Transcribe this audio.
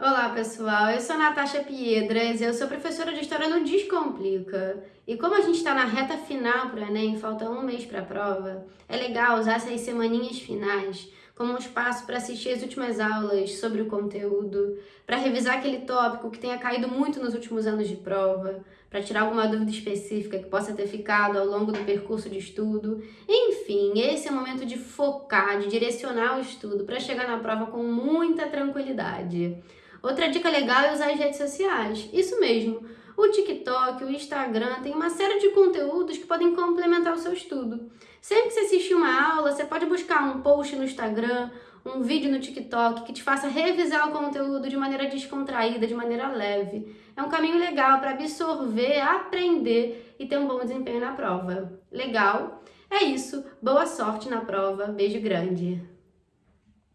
Olá pessoal, eu sou a Natasha Piedras, eu sou professora de História no Descomplica. E como a gente está na reta final para o Enem, falta um mês para a prova, é legal usar essas semaninhas finais como um espaço para assistir as últimas aulas sobre o conteúdo, para revisar aquele tópico que tenha caído muito nos últimos anos de prova, para tirar alguma dúvida específica que possa ter ficado ao longo do percurso de estudo. Enfim, esse é o momento de focar, de direcionar o estudo para chegar na prova com muita tranquilidade. Outra dica legal é usar as redes sociais. Isso mesmo. O TikTok, o Instagram tem uma série de conteúdos que podem complementar o seu estudo. Sempre que você assistir uma aula, você pode buscar um post no Instagram, um vídeo no TikTok que te faça revisar o conteúdo de maneira descontraída, de maneira leve. É um caminho legal para absorver, aprender e ter um bom desempenho na prova. Legal? É isso. Boa sorte na prova. Beijo grande.